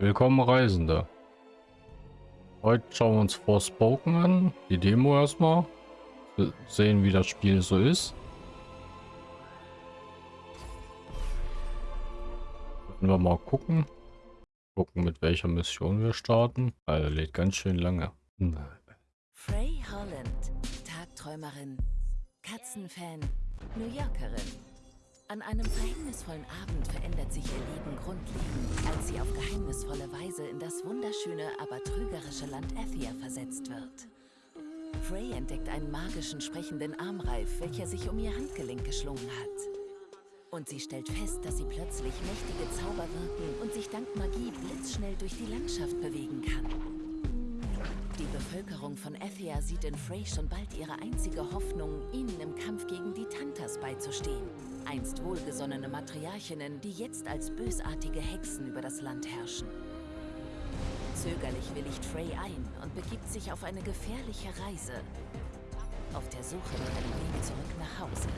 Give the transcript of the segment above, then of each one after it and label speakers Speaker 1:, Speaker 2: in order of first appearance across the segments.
Speaker 1: Willkommen Reisende. Heute schauen wir uns Forspoken an, die Demo erstmal. Sehen wie das Spiel so ist. Können wir mal gucken. Gucken mit welcher Mission wir starten. Also lädt ganz schön lange.
Speaker 2: Frey Holland, Tagträumerin, Katzenfan, New Yorkerin. An einem verhängnisvollen Abend verändert sich ihr Leben grundlegend, als sie auf geheimnisvolle Weise in das wunderschöne, aber trügerische Land Athia versetzt wird. Frey entdeckt einen magischen, sprechenden Armreif, welcher sich um ihr Handgelenk geschlungen hat. Und sie stellt fest, dass sie plötzlich mächtige Zauber wirken und sich dank Magie blitzschnell durch die Landschaft bewegen kann. Die Bevölkerung von Athia sieht in Frey schon bald ihre einzige Hoffnung, ihnen im Kampf gegen die Tantas beizustehen. Einst wohlgesonnene Matriarchinnen, die jetzt als bösartige Hexen über das Land herrschen. Zögerlich willigt Frey ein und begibt sich auf eine gefährliche Reise. Auf der Suche nach einem Weg zurück nach Hause.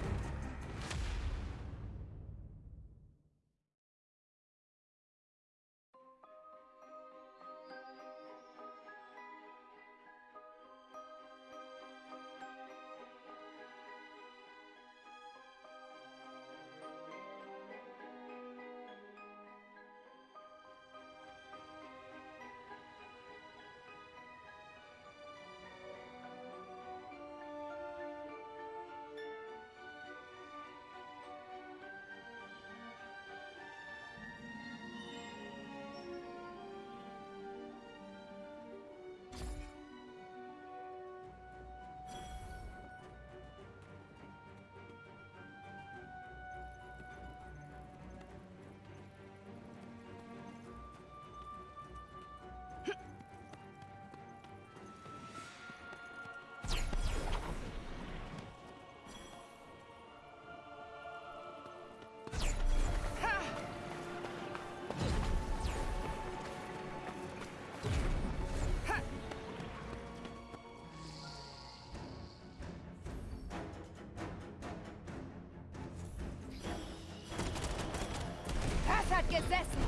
Speaker 3: Gesessen.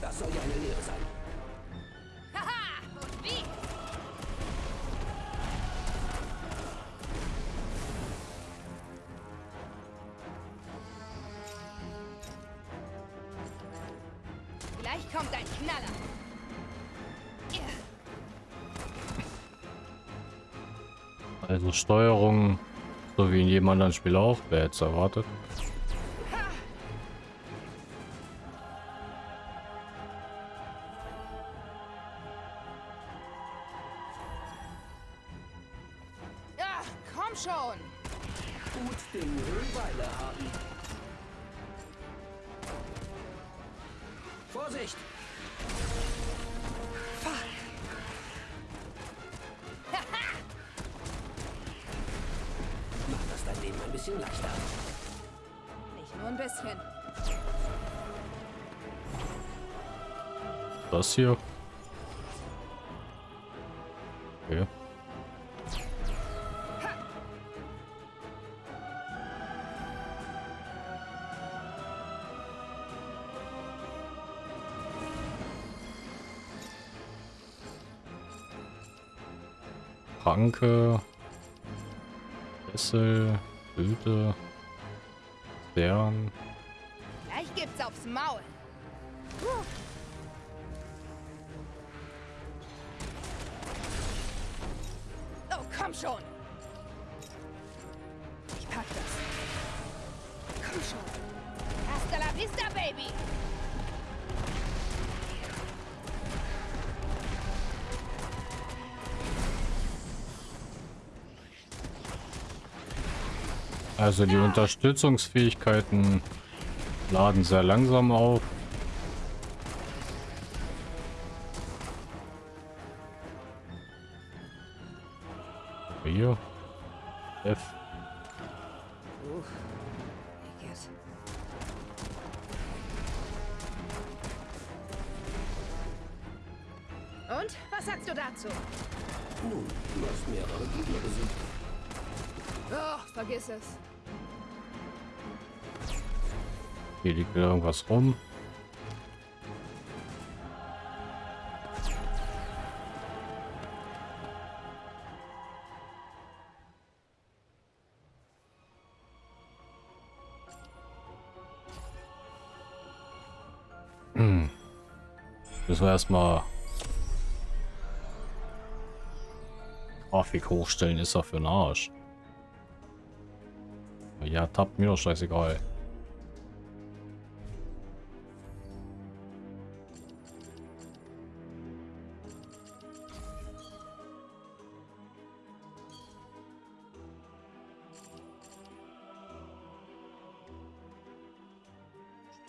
Speaker 4: Das soll ja eine Lehre sein.
Speaker 3: Haha, und wie? Vielleicht kommt ein Knaller.
Speaker 1: Also Steuerung, so wie in jedem anderen Spiel auch, wer jetzt erwartet.
Speaker 4: Bisschen leichter.
Speaker 3: Nicht nur ein bisschen.
Speaker 1: Das hier. Okay. Pranke, Kessel, Blüte, Stern.
Speaker 3: Gleich gibt's aufs Maul.
Speaker 1: Also die Unterstützungsfähigkeiten laden sehr langsam auf.
Speaker 3: was
Speaker 1: rum. Hm. Müssen wir erstmal Grafik hochstellen, ist er für den Arsch. Ja, tappt mir doch scheißegal.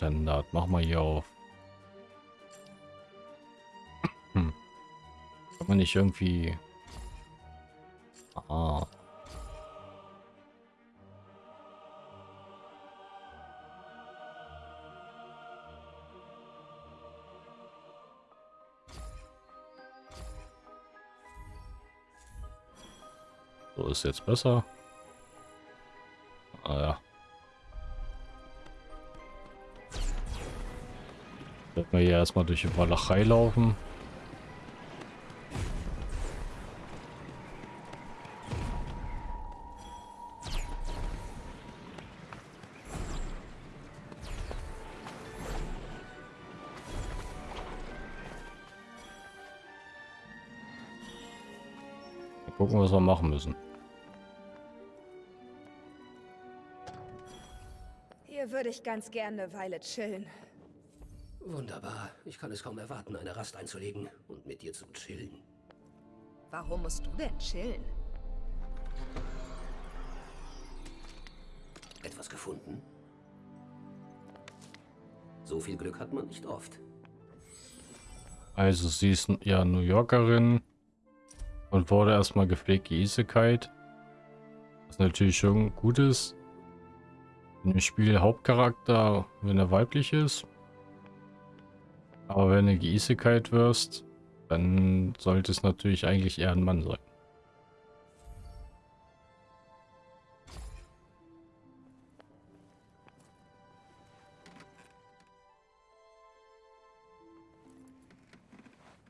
Speaker 1: Standard, mach mal hier auf. Hm. Kann man nicht irgendwie... Ah. So ist jetzt besser. Wir hier erstmal durch die Walachei laufen. Mal gucken, was wir machen müssen.
Speaker 3: Hier würde ich ganz gerne eine Weile chillen.
Speaker 4: Wunderbar. Ich kann es kaum erwarten, eine Rast einzulegen und mit dir zu chillen.
Speaker 3: Warum musst du denn chillen?
Speaker 4: Etwas gefunden? So viel Glück hat man nicht oft.
Speaker 1: Also sie ist ja New Yorkerin und wurde erstmal gepflegt Isekait. Was natürlich schon gut ist. Im Spiel Hauptcharakter, wenn er weiblich ist. Aber wenn du Isekait wirst, dann sollte es natürlich eigentlich eher ein Mann sein.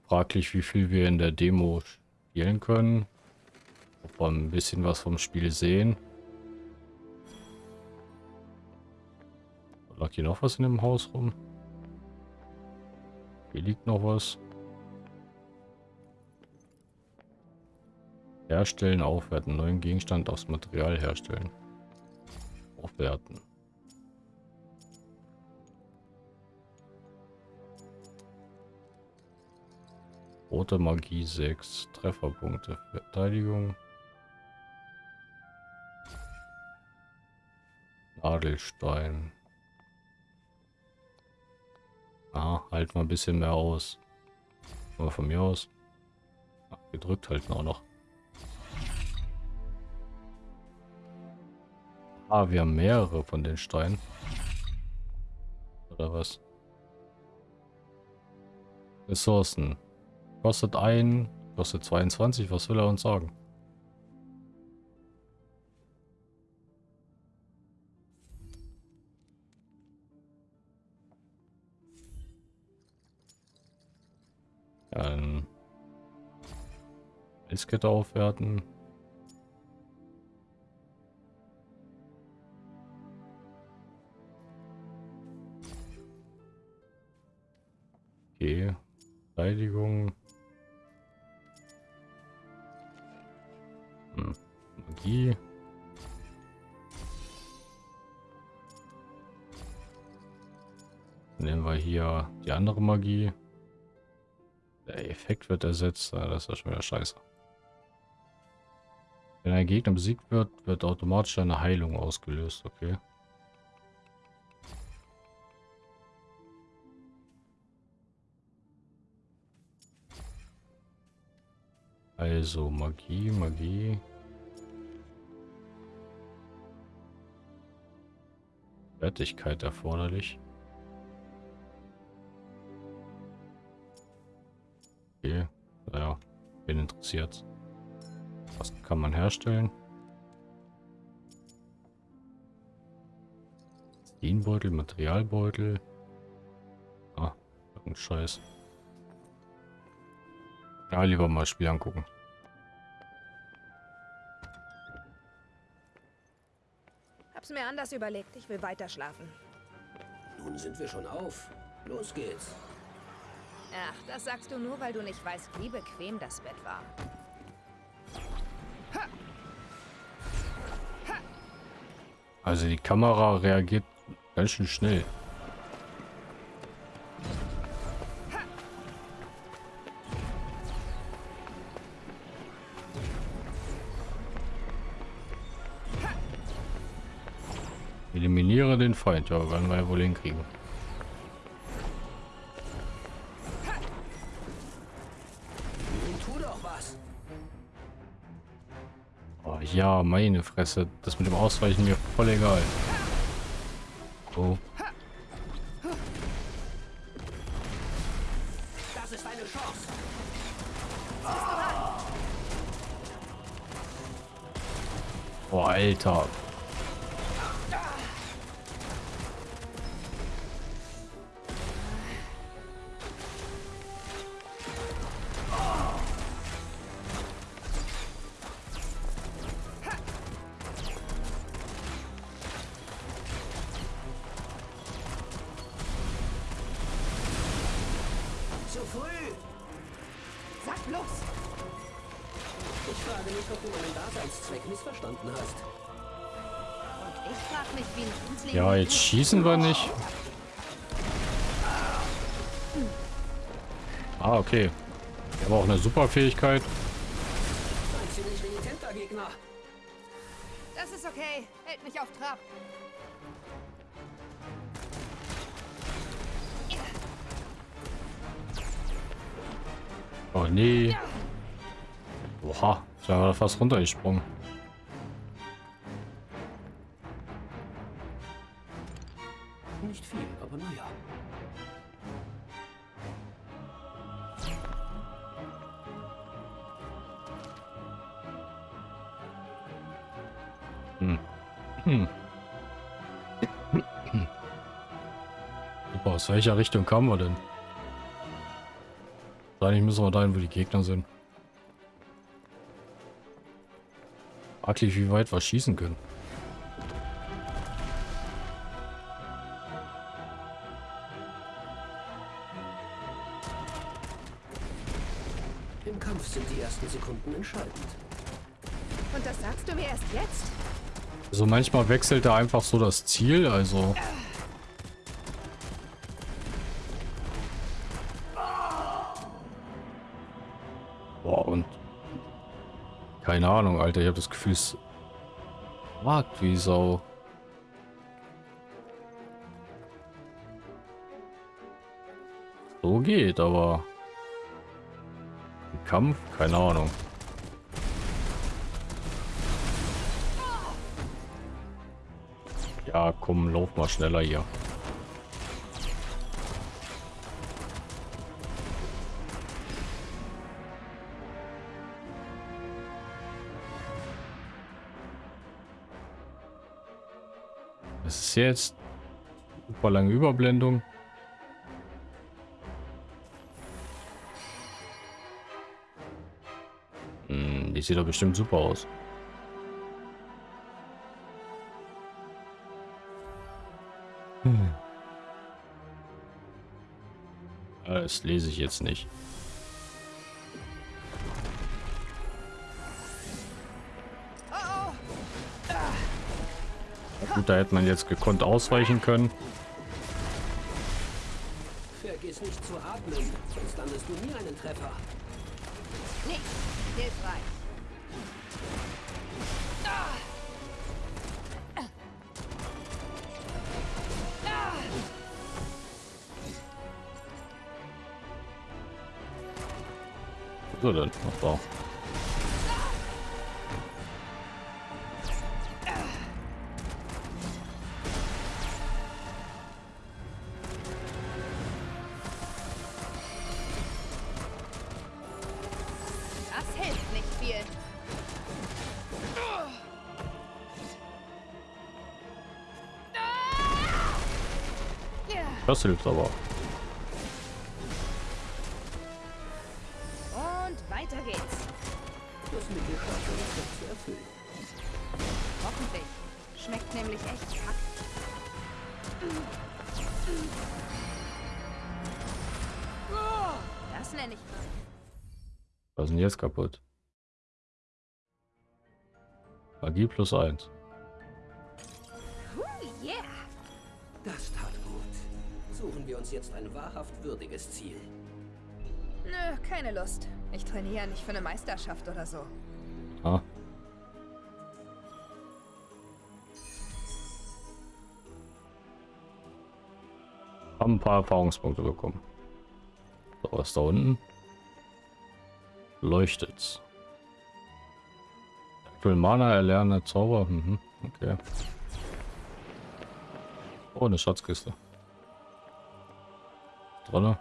Speaker 1: Fraglich, wie viel wir in der Demo spielen können. Ob wir ein bisschen was vom Spiel sehen. Lag hier noch was in dem Haus rum? Hier liegt noch was. Herstellen, aufwerten. Neuen Gegenstand aus Material herstellen. Aufwerten. Rote Magie 6. Trefferpunkte. Verteidigung. Nadelstein. Ah, halt mal ein bisschen mehr aus. Aber von mir aus. Ach, gedrückt halten auch noch. Ah, wir haben mehrere von den Steinen. Oder was? Ressourcen. Kostet ein, kostet 22. Was will er uns sagen? Eiskette aufwerten. Okay. Verteidigung. Hm. Magie. Nehmen wir hier die andere Magie. Der Effekt wird ersetzt. Das ist schon wieder scheiße. Wenn ein Gegner besiegt wird, wird automatisch eine Heilung ausgelöst. Okay. Also Magie, Magie. Fertigkeit erforderlich. Okay, naja, bin interessiert. Was kann man herstellen? Dienbeutel, Materialbeutel. Ah, irgendein Scheiß. Ja, lieber mal Spiel angucken.
Speaker 3: Hab's mir anders überlegt. Ich will weiter schlafen.
Speaker 4: Nun sind wir schon auf. Los geht's.
Speaker 3: Ach, das sagst du nur, weil du nicht weißt, wie bequem das Bett war.
Speaker 1: Also die Kamera reagiert ganz schön schnell. Eliminiere den Feind. Ja, werden wir ja wohl hinkriegen. Ja, meine Fresse. Das mit dem Ausweichen mir voll egal. Oh.
Speaker 4: Das ist deine Chance.
Speaker 1: Oh, Alter. Ja, jetzt schießen wir nicht. Ah, okay. Ich habe auch eine super Fähigkeit.
Speaker 4: Ein ziemlich renitenter Gegner.
Speaker 3: Das ist okay. Hält mich auf Trab.
Speaker 1: Oh nee. Oha, ist ja fast runtergesprungen. Welcher Richtung kamen wir denn? Eigentlich müssen wir dahin, wo die Gegner sind. Fraglich, wie weit wir schießen können.
Speaker 4: Im Kampf sind die ersten Sekunden entscheidend.
Speaker 3: Und das sagst du mir erst jetzt?
Speaker 1: Also manchmal wechselt da einfach so das Ziel, also... Boah, Ahnung, Alter, ich habe das Gefühl, es... Wagt wie Sau. So geht, aber... Kampf? Keine Ahnung. Ja, komm, lauf mal schneller hier. Jetzt? Super lange Überblendung. Hm, die sieht doch bestimmt super aus. Das lese ich jetzt nicht. Gut, da hätte man jetzt gekonnt ausweichen können.
Speaker 4: Vergiss nicht zu atmen, sonst landest du nie einen Treffer.
Speaker 3: oh. Nicht hilfreich.
Speaker 1: So denn. Ach,
Speaker 3: Das hilft
Speaker 1: aber.
Speaker 3: Und weiter geht's.
Speaker 4: Das das zu erfüllen.
Speaker 3: Hoffentlich. Schmeckt nämlich echt kack. kenn ich mal.
Speaker 1: Was ist denn jetzt kaputt? Magie plus 1.
Speaker 4: uns jetzt ein wahrhaft würdiges Ziel.
Speaker 3: Nö, keine Lust. Ich trainiere nicht für eine Meisterschaft oder so.
Speaker 1: Ah. Haben ein paar Erfahrungspunkte bekommen. So, was da unten? Leuchtet's. Aktuell Mana erlerne Zauber. Mhm, okay. Oh, eine Schatzkiste. Drinne.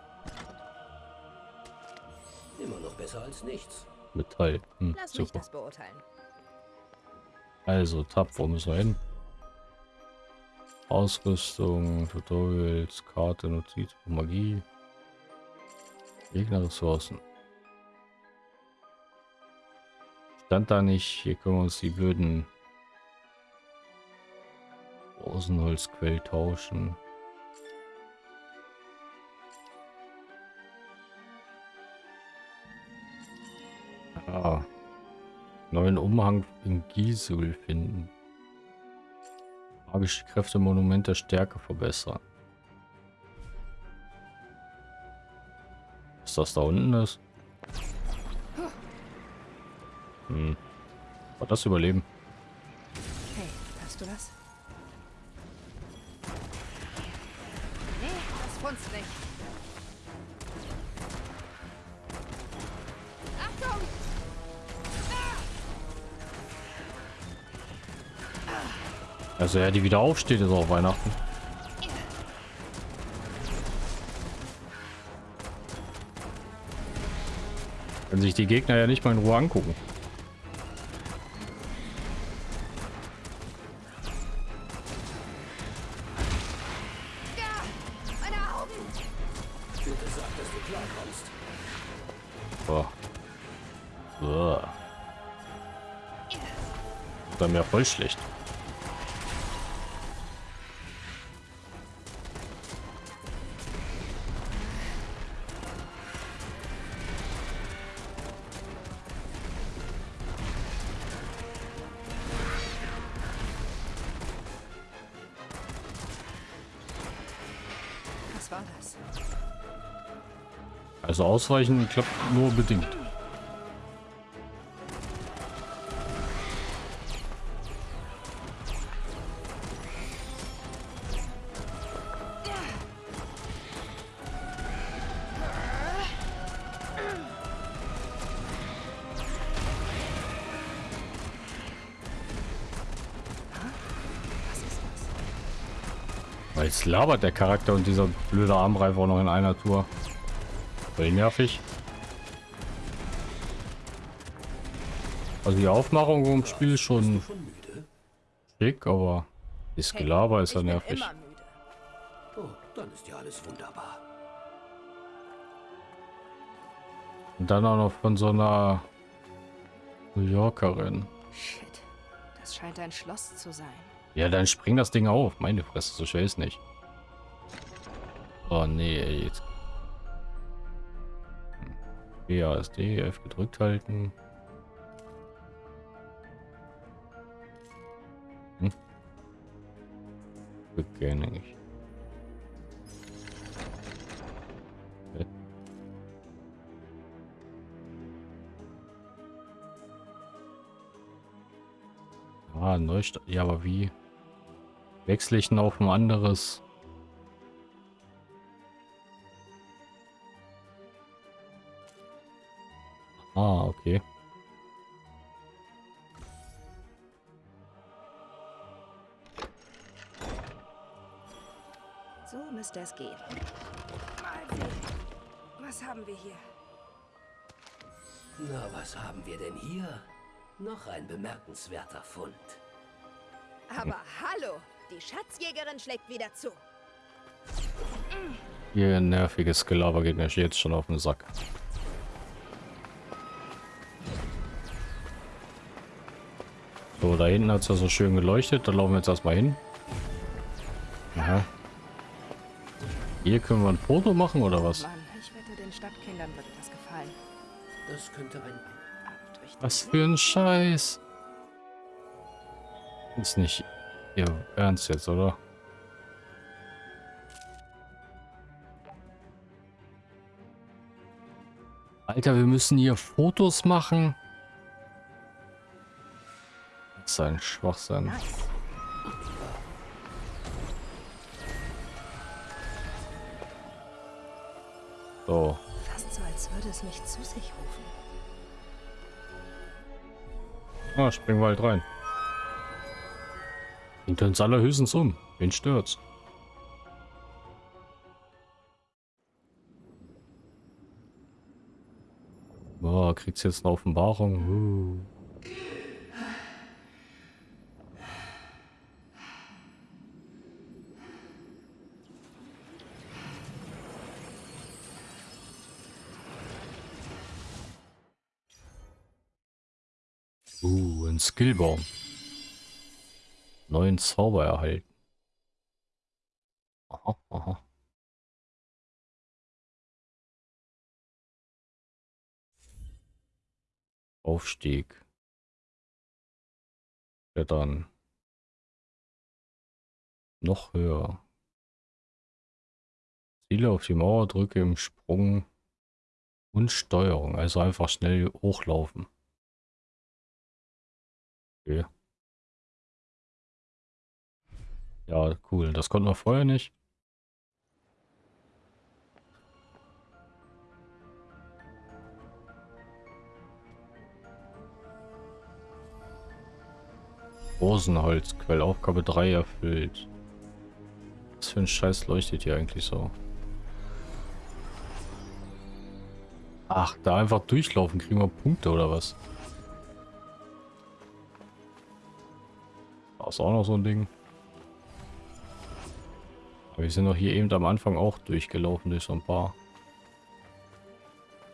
Speaker 4: Immer noch besser als nichts.
Speaker 1: Metall. Hm,
Speaker 3: Lass mich
Speaker 1: super.
Speaker 3: das beurteilen.
Speaker 1: Also, Tab, wo müssen wir hin? Ausrüstung, Tutorials, Karte, Notiz, Magie. Gegnerressourcen. Stand da nicht, hier können wir uns die blöden Rosenholzquell tauschen. Neuen Umhang in Gisul finden. Magische Kräfte Monument der Stärke verbessern. Ist das da unten ist? Hm. War das überleben?
Speaker 3: Hey, hast du das? Nee, das
Speaker 1: Also ja, die wieder aufsteht, ist auch Weihnachten. Können sich die Gegner ja nicht mal in Ruhe angucken.
Speaker 3: Ja! Meine
Speaker 1: ausweichen klappt nur bedingt. Jetzt labert der Charakter und dieser blöde Armreif auch noch in einer Tour. Voll nervig. Also die Aufmachung im Spiel ist schon schick, aber das Gelaber ist ja nervig.
Speaker 4: Oh, dann ist ja alles wunderbar.
Speaker 1: Und dann auch noch von so einer New Yorkerin.
Speaker 3: Shit. Das scheint ein Schloss zu sein.
Speaker 1: Ja, dann spring das Ding auf. Meine Fresse, so schwer ist nicht. Oh nee, jetzt. BASD, F gedrückt halten. Hm. Hä? Ah, Neustart. Ja, aber wie? Wechsle ich denn auf ein anderes? Ah, okay.
Speaker 3: So müsste es gehen. Mal sehen. Was haben wir hier?
Speaker 4: Na, was haben wir denn hier? Noch ein bemerkenswerter Fund.
Speaker 3: Aber hallo! Die Schatzjägerin schlägt wieder zu.
Speaker 1: Ihr nerviges Gelaber geht mir jetzt schon auf den Sack. So, da hinten hat es ja so schön geleuchtet. Da laufen wir jetzt erstmal hin. Aha. Hier können wir ein Foto machen oder was?
Speaker 3: Mann, ich wette, der den Stadtkindern würde das gefallen.
Speaker 4: Das könnte ein...
Speaker 3: Ab durch den
Speaker 1: Was für ein Scheiß. Ist nicht ihr Ernst jetzt, oder? Alter, wir müssen hier Fotos machen. Ist ein Schwachsinn.
Speaker 3: Nice.
Speaker 1: So,
Speaker 3: Fast so, als würde es mich zu sich rufen.
Speaker 1: ah, springen wir halt rein. Bringt uns allerhöchstens um. Wen stört's? Boah, kriegt's jetzt eine Offenbarung. Uh. Uh, ein Skillbaum. Neuen Zauber erhalten. Aha, aha. Aufstieg. Klettern. Noch höher. Ziele auf die Mauer, drücke im Sprung und Steuerung. Also einfach schnell hochlaufen. Okay. Ja, cool. Das konnten wir vorher nicht. Rosenholzquell, Aufgabe 3 erfüllt. Was für ein Scheiß leuchtet hier eigentlich so? Ach, da einfach durchlaufen, kriegen wir Punkte oder was? Da ist auch noch so ein Ding. Aber wir sind doch hier eben am Anfang auch durchgelaufen durch so ein paar.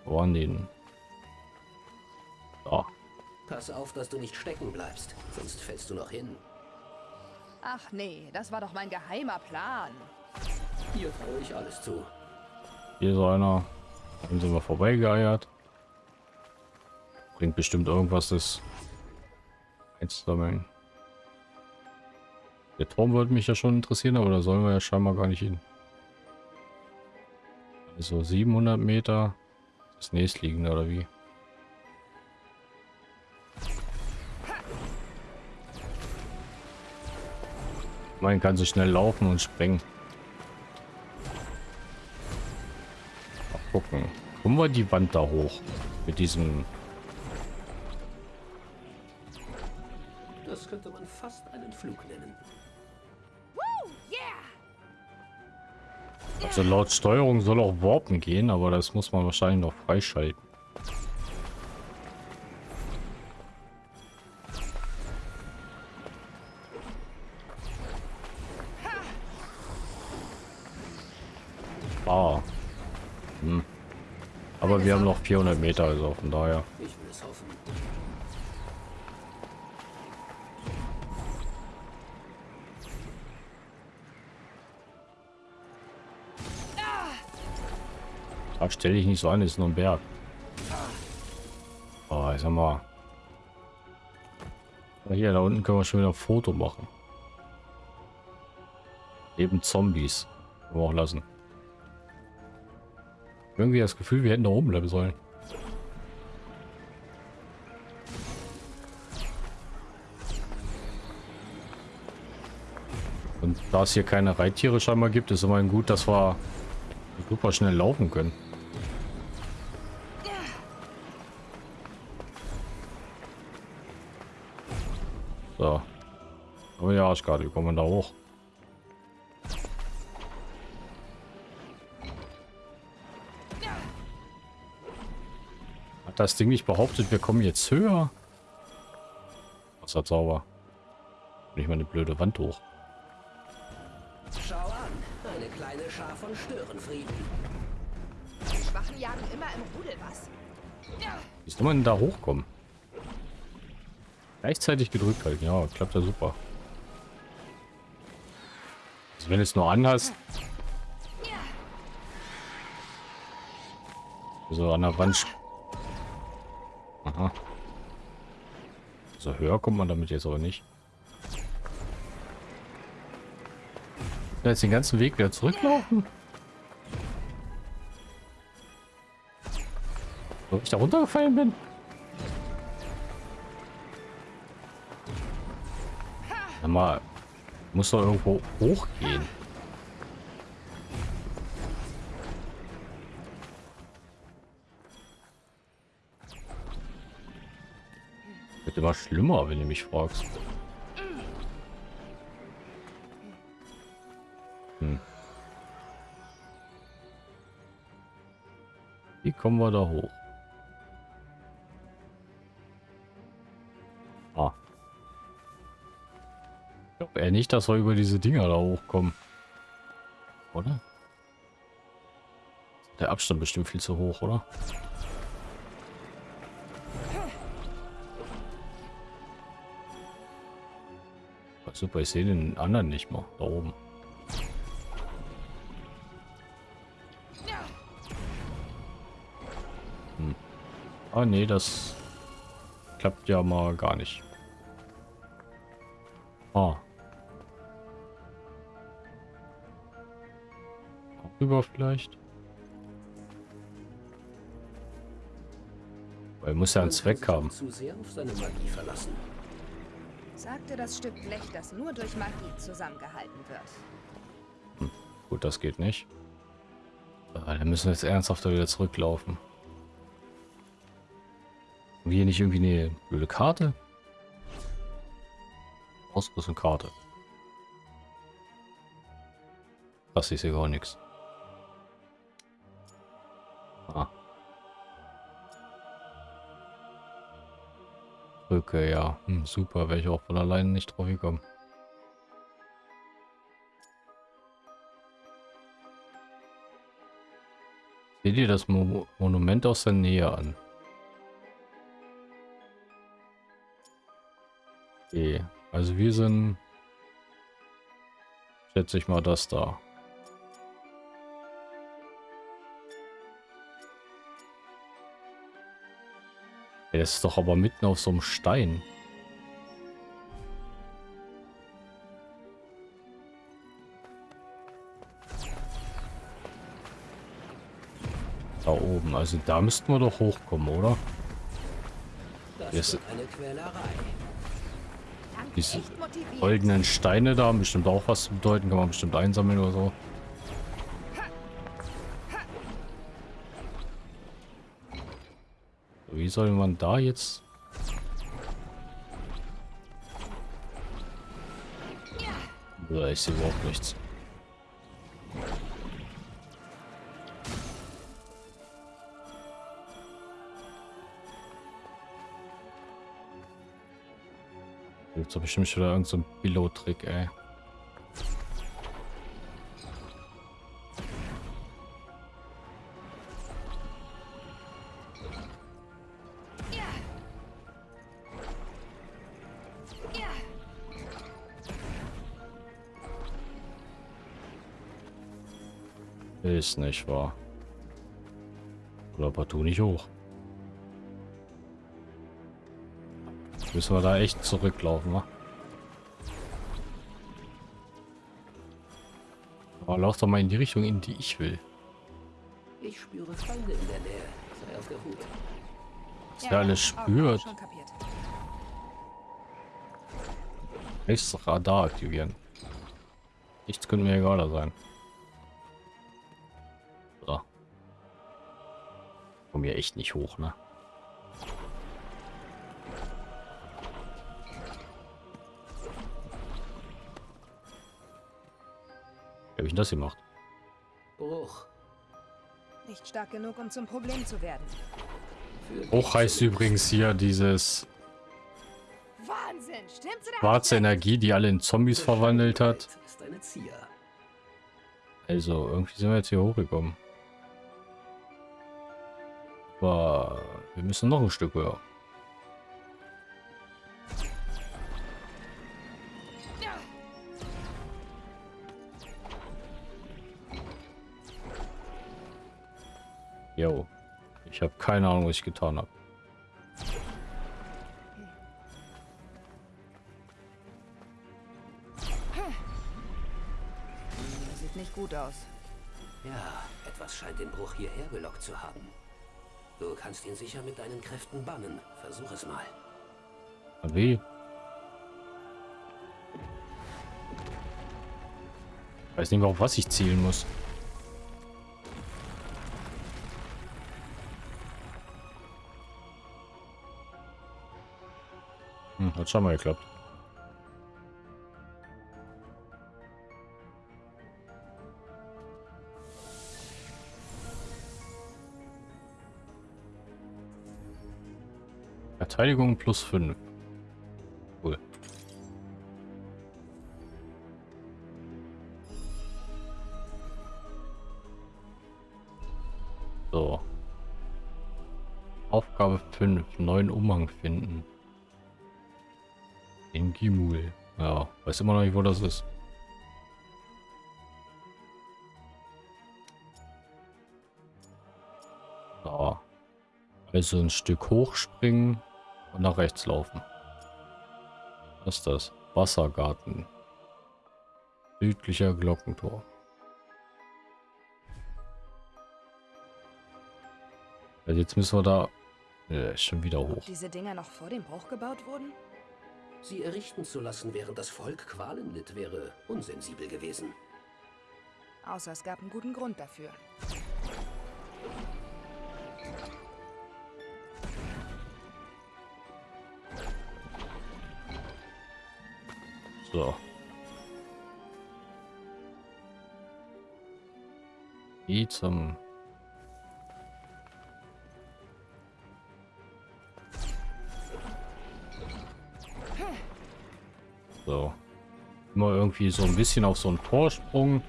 Speaker 1: Wo waren die denn? Da.
Speaker 4: Pass auf, dass du nicht stecken bleibst, sonst fällst du noch hin.
Speaker 3: Ach nee, das war doch mein geheimer Plan.
Speaker 4: Hier traue ich alles zu.
Speaker 1: Hier ist einer. Dann sind wir vorbeigeeiert. Bringt bestimmt irgendwas, das einzusammeln. Der Turm würde mich ja schon interessieren, aber da sollen wir ja scheinbar gar nicht hin. Also 700 Meter. Das nächstliegende oder wie? Man kann so schnell laufen und springen. Mal gucken. Kommen wir die Wand da hoch? Mit diesem...
Speaker 4: Das könnte man fast einen Flug nennen.
Speaker 1: Also laut Steuerung soll auch Warpen gehen, aber das muss man wahrscheinlich noch freischalten. Ah. Hm. Aber wir haben noch 400 Meter, also von daher.
Speaker 4: Ich will es hoffen.
Speaker 1: Da stelle ich nicht so an, ist nur ein Berg. Oh, ich sag mal. Hier, da unten können wir schon wieder ein Foto machen. Eben Zombies. Können wir auch lassen. Irgendwie das Gefühl, wir hätten da oben bleiben sollen. Und da es hier keine Reittiere scheinbar gibt, ist immerhin gut, dass wir super schnell laufen können. Aber ja, Arschkarte, wie kommen da hoch? Hat das Ding nicht behauptet, wir kommen jetzt höher? Was hat sauber? Nicht mal eine blöde Wand hoch.
Speaker 4: Schau an, eine kleine Schar von Störenfrieden.
Speaker 3: Die Schwachen jagen immer im Rudel was.
Speaker 1: Wie soll man denn da hochkommen? Gleichzeitig gedrückt halten. Ja, klappt ja super. Also wenn es nur anhast. So an der Wand. Aha. So höher kommt man damit jetzt aber nicht. Ja, Jetzt den ganzen Weg wieder zurücklaufen. Wo ich da runtergefallen bin. Mal, muss doch irgendwo hochgehen. Wird immer schlimmer, wenn du mich fragst. Hm. Wie kommen wir da hoch? Nicht, dass wir über diese Dinger da hochkommen. Oder? Der Abstand bestimmt viel zu hoch, oder? Super, ich sehe den anderen nicht mal. Da oben. Hm. Ah, nee, das klappt ja mal gar nicht. Ah. Rüber vielleicht? Weil muss ja einen Zweck haben.
Speaker 4: auch Zu sehr auf seine Magie verlassen.
Speaker 3: Sagte das Stück Blech, das nur durch Magie zusammengehalten wird.
Speaker 1: Gut, das geht nicht. Ah, dann müssen wir jetzt ernsthaft da wieder zurücklaufen. Haben wir hier nicht irgendwie eine blöde Karte? Ausrüstung Karte. Das ist ja gar nichts. Brücke, ja. Hm, super, wäre ich auch von alleine nicht drauf gekommen. Seht ihr das Mo Monument aus der Nähe an? Okay, also wir sind, schätze ich mal, das da. Ey, Das ist doch aber mitten auf so einem Stein. Da oben, also da müssten wir doch hochkommen, oder?
Speaker 4: Das wird eine Quälerei.
Speaker 1: Diese. Goldenen Steine da haben bestimmt auch was zu bedeuten, kann man bestimmt einsammeln oder so. Wie soll man da jetzt? Ja, ich sehe überhaupt nichts. Gibt's doch bestimmt schon wieder irgendein so Pilot-Trick, ey. Ist nicht wahr. Oder partout nicht hoch. Müssen wir da echt zurücklaufen, wa? Aber lauf doch mal in die Richtung, in die ich will.
Speaker 4: Ich spüre Feinde in der Nähe. Sei auf der Hut.
Speaker 1: Was der alles spürt.
Speaker 3: Schon kapiert.
Speaker 1: Nächstes Radar aktivieren. Nichts könnte mir egaler sein. Echt nicht hoch, ne? Wie hab ich denn das gemacht?
Speaker 4: Bruch.
Speaker 3: Nicht stark genug, um zum Problem zu werden.
Speaker 1: Hoch heißt übrigens hier dieses
Speaker 3: Wahnsinn,
Speaker 1: schwarze Energie, die alle in Zombies verwandelt hat. Also, irgendwie sind wir jetzt hier hochgekommen. Aber wir müssen noch ein Stück höher. Jo. Ich habe keine Ahnung, was ich getan habe.
Speaker 3: Sieht nicht gut aus.
Speaker 4: Ja, etwas scheint den Bruch hierher gelockt zu haben. Du kannst ihn sicher mit deinen Kräften bannen. Versuch es mal.
Speaker 1: Wie? Weiß nicht auf was ich zielen muss. Hm, hat schon mal geklappt. Verteidigung plus 5. Cool. So. Aufgabe 5. Neuen Umhang finden. In Gimul. Ja, weiß immer noch nicht, wo das ist. So. Also ein Stück hochspringen und nach rechts laufen. Was ist das? Wassergarten. Südlicher Glockentor. Also jetzt müssen wir da ja, schon wieder hoch.
Speaker 3: Ob diese Dinger noch vor dem Bruch gebaut wurden?
Speaker 4: Sie errichten zu lassen, während das Volk Qualen litt, wäre unsensibel gewesen.
Speaker 3: Außer es gab einen guten Grund dafür.
Speaker 1: So. Wie zum... So. Immer irgendwie so ein bisschen auf so einen Vorsprung.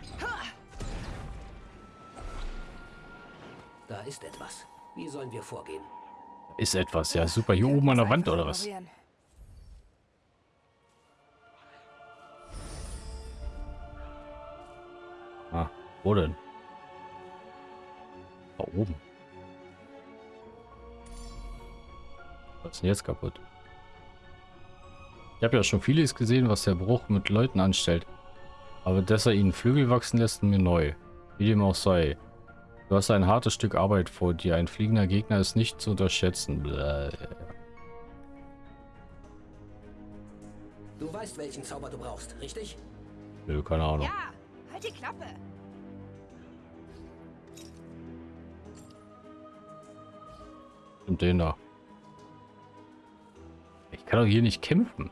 Speaker 4: Da ist etwas. Wie sollen wir vorgehen?
Speaker 1: Ist etwas, ja super. Hier oben an der Wand oder was? Wo denn? Da oben. Was ist denn jetzt kaputt? Ich habe ja schon vieles gesehen, was der Bruch mit Leuten anstellt. Aber dass er ihnen Flügel wachsen lässt, mir neu. Wie dem auch sei. Du hast ein hartes Stück Arbeit vor dir. Ein fliegender Gegner ist nicht zu unterschätzen. Bläh.
Speaker 4: Du weißt, welchen Zauber du brauchst, richtig?
Speaker 1: Nö, keine Ahnung.
Speaker 3: Ja, halt die Klappe.
Speaker 1: Und den da. Ich kann doch hier nicht kämpfen.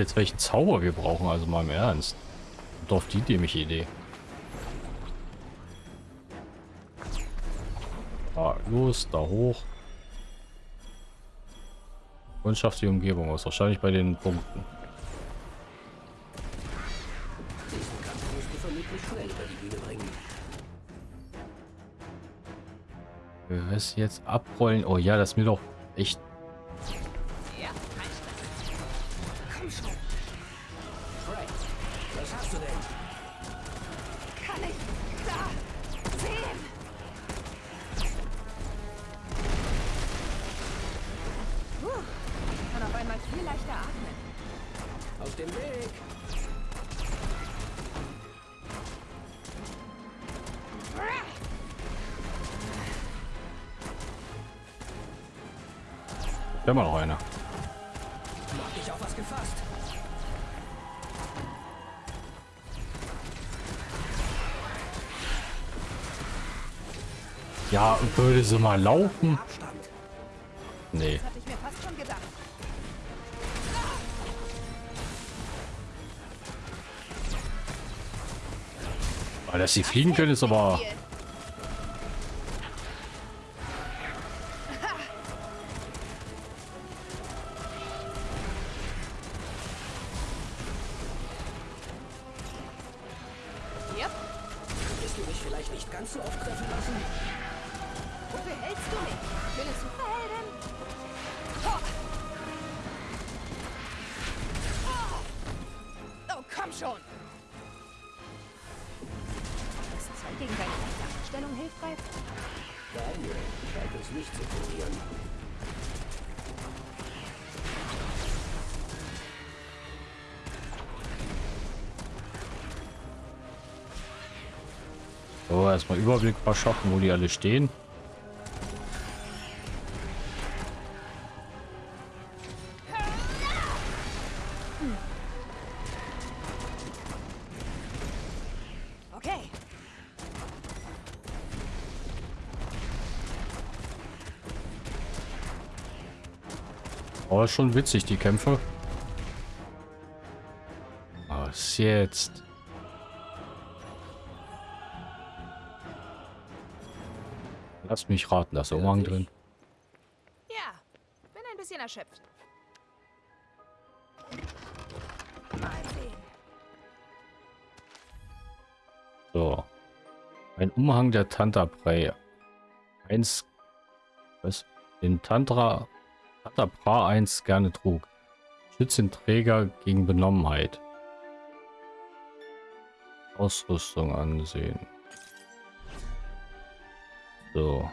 Speaker 1: Jetzt welchen Zauber wir brauchen, also mal im Ernst. Auf die dämliche Idee. Ah, los, da hoch. Und schafft die Umgebung aus. Wahrscheinlich bei den Punkten. Wir müssen jetzt abrollen. Oh ja, das ist mir doch echt... Ja, würde sie mal laufen? Nee. Weil dass sie fliegen können, ist aber... Überblick verschaffen, wo die alle stehen.
Speaker 3: Okay.
Speaker 1: Aber schon witzig, die Kämpfe. Was jetzt? Lass mich raten, da ist Umhang drin.
Speaker 3: Ja, bin ein bisschen erschöpft. Mal sehen.
Speaker 1: So. Ein Umhang der Tanta Prey. Eins. Was? Den Tantra. Tanta Pra 1 gerne trug. Schützt den Träger gegen Benommenheit. Ausrüstung ansehen. So.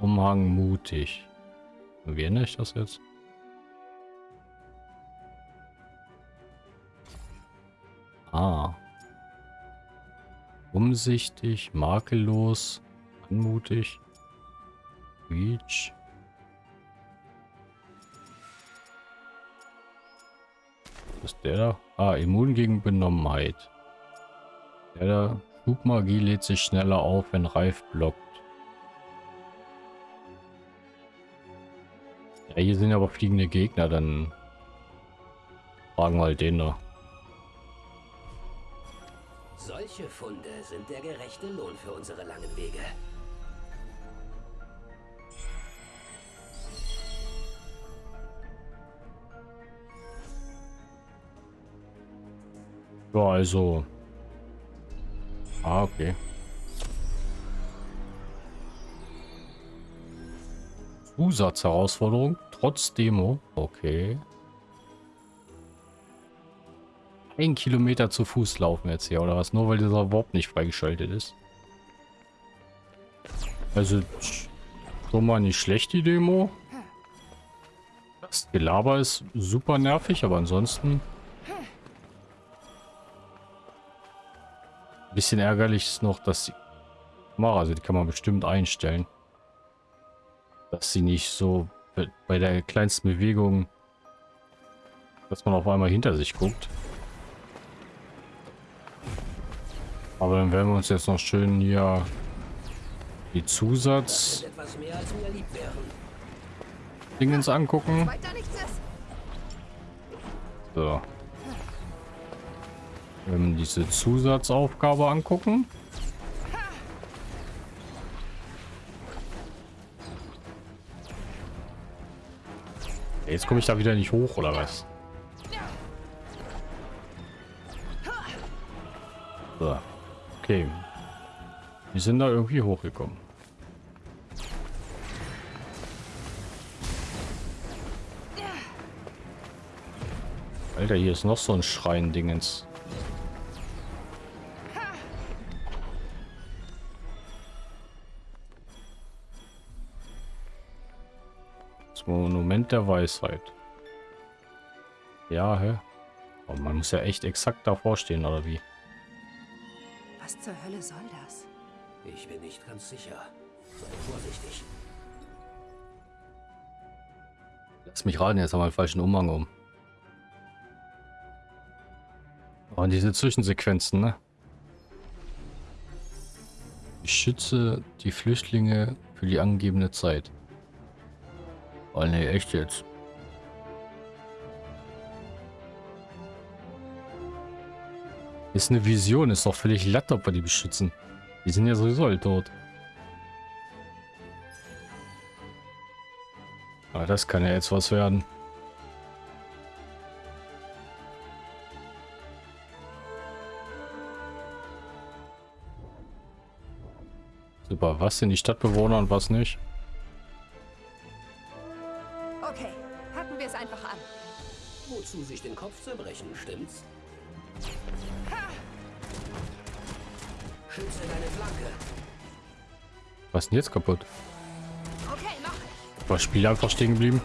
Speaker 1: Umhang mutig. Wie ändere ich das jetzt? Ah. Umsichtig, makellos, anmutig. Reach. Was ist der da? Ah, immun gegen Benommenheit. Der da. Flugmagie lädt sich schneller auf, wenn Reif blockt. Ja, hier sind aber fliegende Gegner, dann fragen wir halt den da.
Speaker 4: Solche Funde sind der gerechte Lohn für unsere langen Wege.
Speaker 1: Ja, also. Ah, okay. Zusatzherausforderung, trotz Demo. Okay. Ein Kilometer zu Fuß laufen jetzt hier, oder was? Nur weil dieser Warp nicht freigeschaltet ist. Also, schon mal nicht schlecht, die Demo. Das Gelaber ist super nervig, aber ansonsten... Ein bisschen ärgerlich ist noch, dass die Kamera, also die kann man bestimmt einstellen. Dass sie nicht so bei der kleinsten Bewegung, dass man auf einmal hinter sich guckt. Aber dann werden wir uns jetzt noch schön hier die Zusatz. Dingens angucken. So. Ähm, diese Zusatzaufgabe angucken. Jetzt komme ich da wieder nicht hoch, oder was? So. Okay. Wir sind da irgendwie hochgekommen. Alter, hier ist noch so ein Schrein-Dingens. Das Monument der Weisheit. Ja, hä? Aber man muss ja echt exakt davor stehen, oder wie?
Speaker 3: Was zur Hölle soll das?
Speaker 4: Ich bin nicht ganz sicher. Sei vorsichtig.
Speaker 1: Lass mich raten, jetzt haben wir einen falschen Umhang um. Oh, und diese Zwischensequenzen, ne? Ich schütze die Flüchtlinge für die angegebene Zeit. Oh ne, echt jetzt. Ist eine Vision, ist doch völlig latt, ob wir die beschützen. Die sind ja sowieso alle tot. Aber das kann ja jetzt was werden. Aber was sind die Stadtbewohner und was nicht?
Speaker 4: Den Kopf zerbrechen, stimmt's? Schütze deine Flanke.
Speaker 1: Was ist denn jetzt kaputt?
Speaker 3: Okay, mach ich.
Speaker 1: War das Spiel einfach stehen geblieben?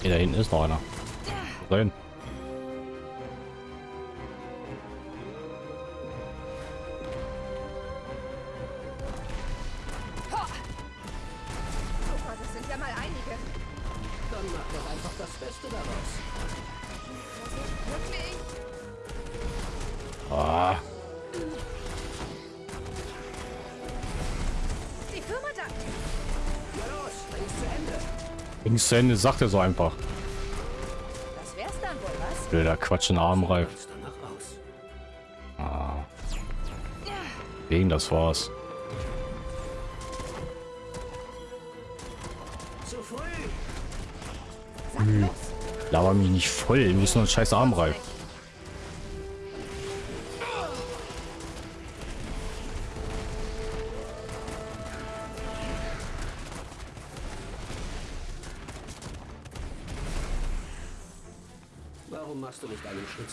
Speaker 1: Hier da hinten ist noch einer. Sein.
Speaker 4: Zu Ende,
Speaker 1: sagt er so einfach.
Speaker 3: Das wär's dann wohl, was?
Speaker 1: Blöder Quatsch in Armreif. Ah. Wegen das war's.
Speaker 4: Zu früh.
Speaker 3: Los.
Speaker 1: Laber mich nicht voll. Wir müssen uns scheiß Armreif.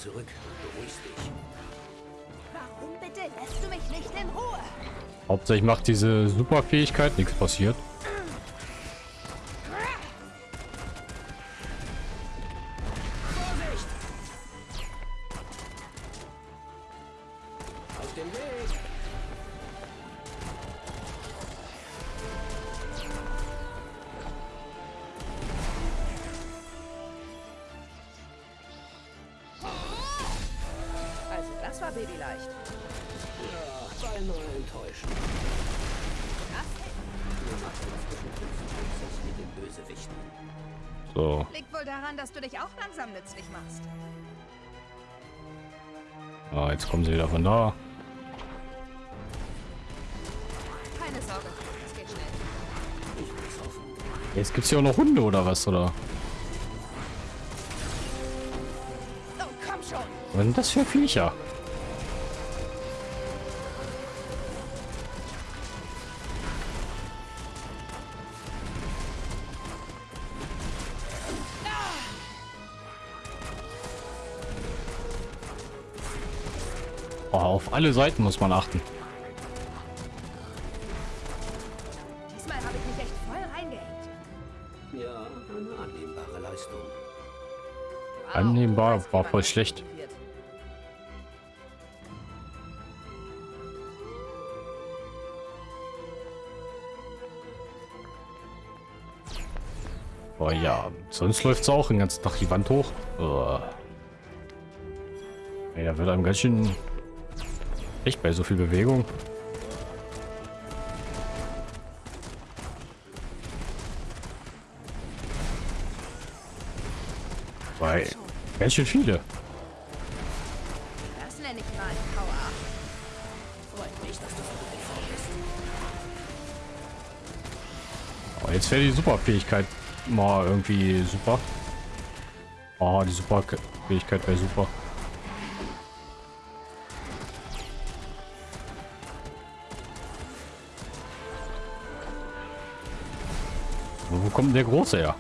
Speaker 4: Zurück? Beruhigst dich.
Speaker 3: Warum bitte lässt du mich nicht in Ruhe?
Speaker 1: Hauptsächlich macht diese Superfähigkeit nichts passiert. Hier auch noch Hunde oder was, oder? Sind das für Viecher? Oh, auf alle Seiten muss man achten. Annehmbar, war voll schlecht. Oh ja, sonst läuft's auch den ganzen Tag die Wand hoch. Oh. Da wird einem ganz schön echt bei so viel Bewegung. Ganz schön viele.
Speaker 3: Das nenne ich mal Power.
Speaker 4: Freut mich, dass du so gut informiert bist.
Speaker 1: Oh, jetzt wäre die Superfähigkeit mal irgendwie super. Oh, die Superfähigkeit wäre super. Wo kommt der Große her?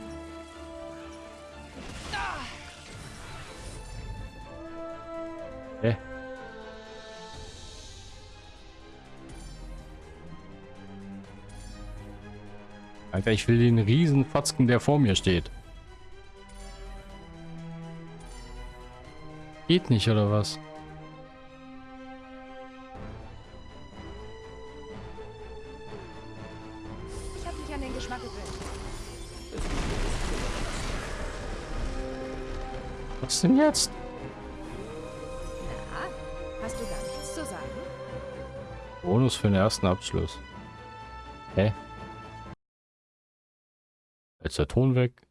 Speaker 1: Alter, ich will den Riesenfatzken, der vor mir steht. Geht nicht, oder was?
Speaker 3: Ich habe mich an den Geschmack gewöhnt.
Speaker 1: Was denn jetzt?
Speaker 3: Na, hast du gar nichts zu sagen?
Speaker 1: Bonus für den ersten Abschluss. Hä? Jetzt der Ton weg.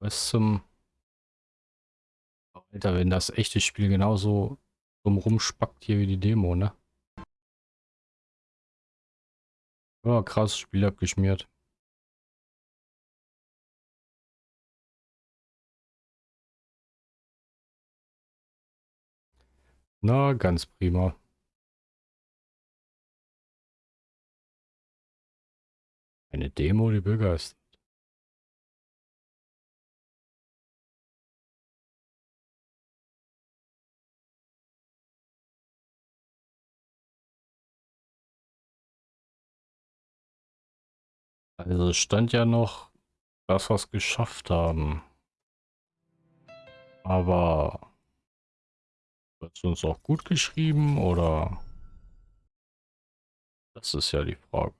Speaker 1: Was zum... Oh, Alter, wenn das echte Spiel genauso dumm spackt hier wie die Demo, ne? Ja, krass, Spiel abgeschmiert. Na, ganz prima. Eine Demo, die Bürger ist. Also stand ja noch, dass wir es geschafft haben. Aber wird es uns auch gut geschrieben oder? Das ist ja die Frage.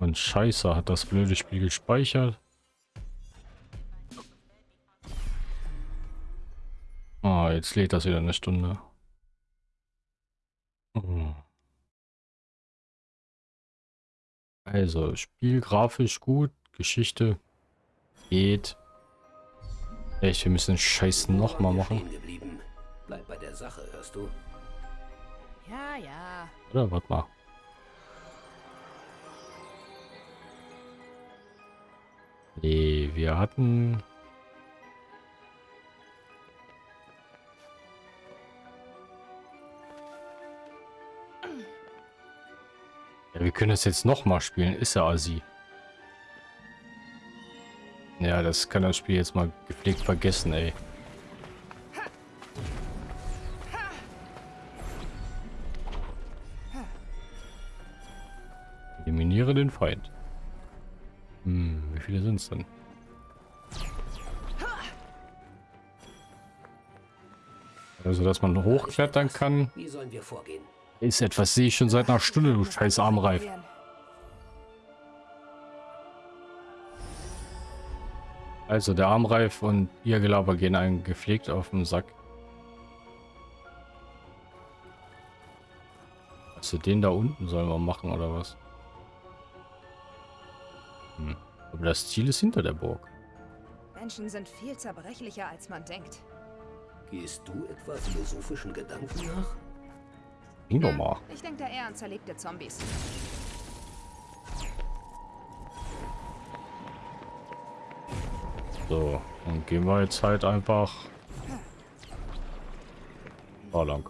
Speaker 1: Und scheiße, hat das blöde Spiel gespeichert. Ah, jetzt lädt das wieder eine Stunde. Hm. Also, Spiel grafisch gut, Geschichte geht. Echt, wir müssen den Scheiß nochmal machen.
Speaker 4: Bleib bei der Sache, hörst du?
Speaker 3: Ja, ja.
Speaker 1: Oder, warte mal. Nee, wir hatten... wir können das jetzt nochmal spielen. Ist ja Asi. Ja, das kann das Spiel jetzt mal gepflegt vergessen, ey. Eliminiere den Feind. Hm, wie viele sind es denn? Also, dass man hochklettern kann.
Speaker 4: Wie sollen wir vorgehen?
Speaker 1: Ist etwas, sehe ich schon seit einer Stunde, du scheiß Armreif. Also, der Armreif und ihr Gelaber gehen einen gepflegt auf den Sack. Also, den da unten sollen wir machen, oder was? Hm. Aber das Ziel ist hinter der Burg.
Speaker 3: Menschen sind viel zerbrechlicher, als man denkt.
Speaker 4: Gehst du etwa philosophischen Gedanken nach?
Speaker 1: Ging doch mal.
Speaker 3: Ich denke da eher an zerlegte Zombies.
Speaker 1: So, dann gehen wir jetzt halt einfach da lang.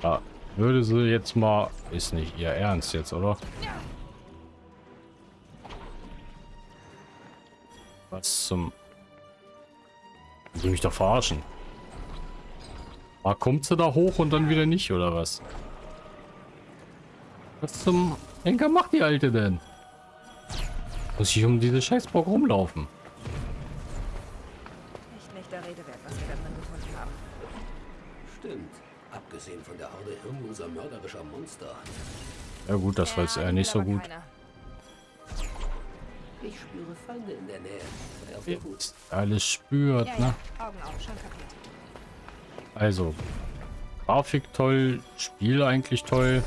Speaker 1: Da würde sie jetzt mal... Ist nicht ihr Ernst jetzt, oder? Was zum... Ich will mich doch verarschen. Ah, kommt sie da hoch und dann wieder nicht, oder was? Was zum Henker macht die Alte denn? Muss ich um diese Scheißbock rumlaufen?
Speaker 3: Nicht der Rede wert, was wir da drin gefunden haben.
Speaker 4: Stimmt. Abgesehen von der Horde hirnloser mörderischer Monster.
Speaker 1: Ja gut, das war jetzt eher nicht so gut.
Speaker 3: Keiner.
Speaker 4: Ich spüre Feinde in der Nähe. Sei auf der Hut.
Speaker 1: Alles spürt,
Speaker 3: Ja,
Speaker 1: ne?
Speaker 3: ja. Augen auf, schon kapiert.
Speaker 1: Also, Grafik toll, Spiel eigentlich toll.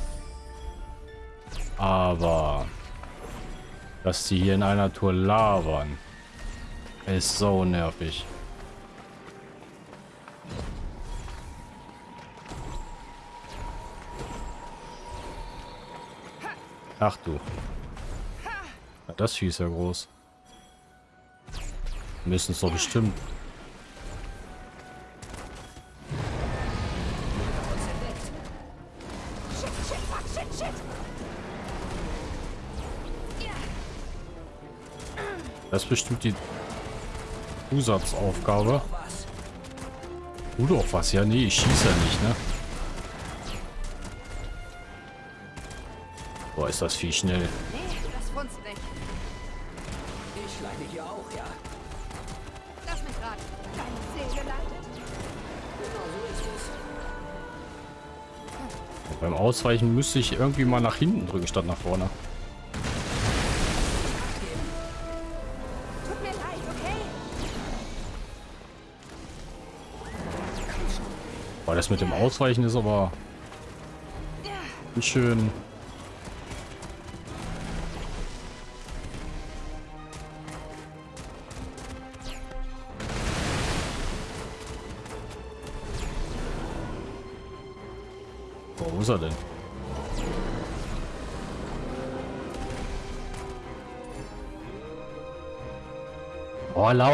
Speaker 1: Aber, dass die hier in einer Tour labern, ist so nervig. Ach du. Das Vieh ja groß. Müssen es doch bestimmt. Das ist bestimmt die Zusatzaufgabe. Tu doch was. Ja, nee, ich schieße ja nicht, ne? Boah, ist das viel schnell. Beim Ausweichen müsste ich irgendwie mal nach hinten drücken, statt nach vorne. Boah, das mit dem Ausweichen ist aber schön.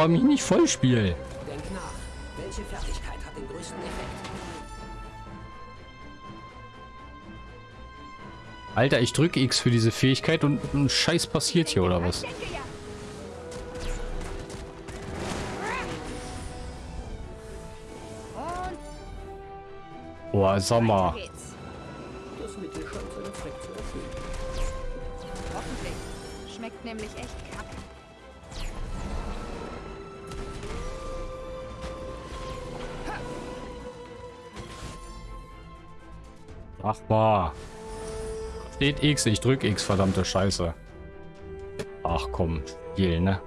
Speaker 1: Lauer mich nicht voll, Spiel.
Speaker 4: Denk nach. Welche Fertigkeit hat den größten Effekt?
Speaker 1: Alter, ich drücke X für diese Fähigkeit und ein Scheiß passiert hier, oder was? Boah, sag Mal. Steht X, ich drück X, verdammte Scheiße. Ach komm, Spiel, ne?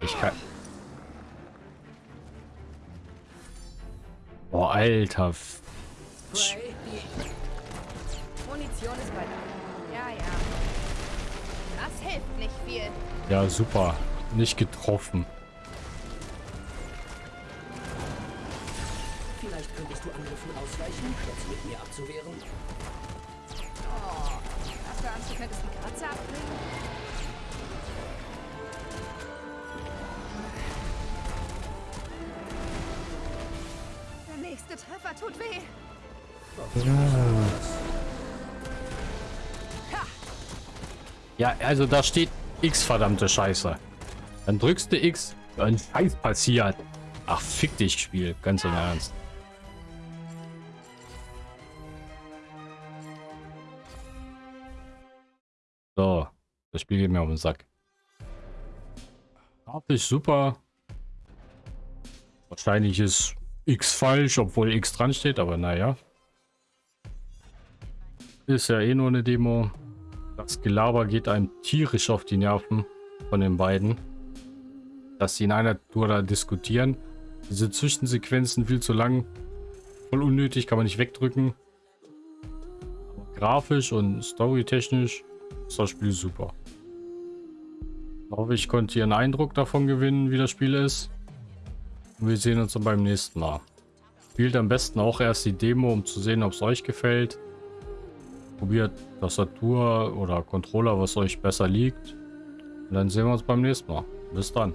Speaker 1: Ich kann... Boah, Alter.
Speaker 3: Munition. Ja, ja. Das hilft nicht viel.
Speaker 1: Ja, super. Nicht getroffen.
Speaker 4: Vielleicht könntest du Angriffen ausweichen, statt sie mit mir abzuwehren.
Speaker 3: Oh, hast du Angst, du könntest die Kratzer abbringen? Der nächste Treffer tut weh.
Speaker 1: Ja, also da steht X, verdammte Scheiße. Dann drückst du X, ein Scheiß passiert. Ach, fick dich, Spiel. Ganz im Ernst. Das Spiel geht mir auf den Sack. Grafisch super. Wahrscheinlich ist X falsch, obwohl X dran steht, aber naja. Ist ja eh nur eine Demo. Das Gelaber geht einem tierisch auf die Nerven von den beiden. Dass sie in einer Tour da diskutieren. Diese Zwischensequenzen viel zu lang. Voll unnötig, kann man nicht wegdrücken. Aber grafisch und storytechnisch ist das Spiel super. Ich hoffe, ich konnte hier einen Eindruck davon gewinnen, wie das Spiel ist. Und wir sehen uns dann beim nächsten Mal. Spielt am besten auch erst die Demo, um zu sehen, ob es euch gefällt. Probiert Tastatur oder Controller, was euch besser liegt. Und dann sehen wir uns beim nächsten Mal. Bis dann.